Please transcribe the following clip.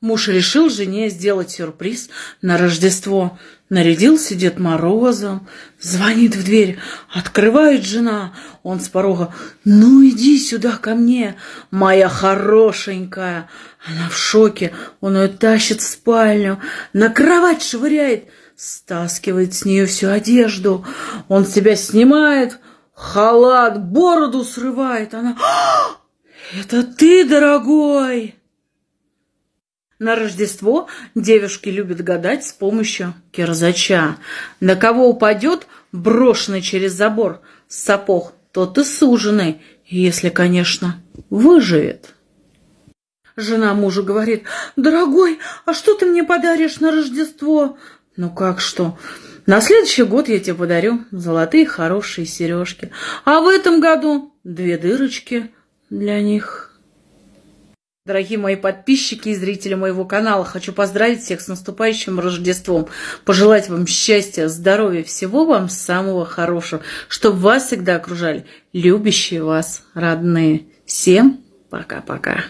Муж решил жене сделать сюрприз на Рождество. Нарядился Дед Морозом, звонит в дверь, открывает жена. Он с порога, ну иди сюда ко мне, моя хорошенькая. Она в шоке, он ее тащит в спальню, на кровать швыряет, стаскивает с нее всю одежду. Он себя снимает, халат, бороду срывает. Она, «А, это ты, дорогой? На Рождество девушки любят гадать с помощью кирзача. На кого упадет брошенный через забор сапог, тот и суженый, если, конечно, выживет. Жена мужу говорит, «Дорогой, а что ты мне подаришь на Рождество?» «Ну как что? На следующий год я тебе подарю золотые хорошие сережки, а в этом году две дырочки для них». Дорогие мои подписчики и зрители моего канала, хочу поздравить всех с наступающим Рождеством, пожелать вам счастья, здоровья, всего вам самого хорошего, чтобы вас всегда окружали любящие вас родные. Всем пока-пока.